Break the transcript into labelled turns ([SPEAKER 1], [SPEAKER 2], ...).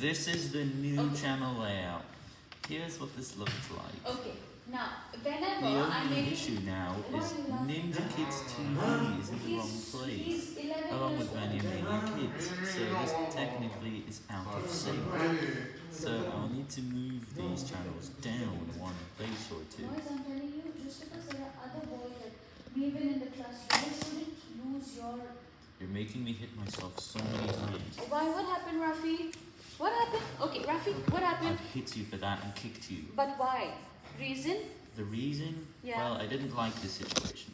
[SPEAKER 1] This is the new
[SPEAKER 2] Okay.
[SPEAKER 1] channel layout. Here's what this looks like.
[SPEAKER 2] Okay, now, whenever
[SPEAKER 1] The
[SPEAKER 2] I
[SPEAKER 1] only
[SPEAKER 2] make
[SPEAKER 1] issue now is
[SPEAKER 2] are you laughing?
[SPEAKER 1] Ninja Kids TV is in the wrong place.
[SPEAKER 2] he's 11
[SPEAKER 1] Along with Mania Mania Kids, so this technically is out of sync. So I'll need to move these channels down one place or two.
[SPEAKER 2] Boys, I'm telling you, just because there are other boys like me even in the class, you shouldn't lose your.
[SPEAKER 1] You're making me hit myself so many times.
[SPEAKER 2] Why? What happened, Rafi? What happened? Okay, Rafi, what happened?
[SPEAKER 1] I've hit you for that and kicked you.
[SPEAKER 2] But why? Reason?
[SPEAKER 1] The reason?
[SPEAKER 2] Yeah.
[SPEAKER 1] Well, I didn't like this situation.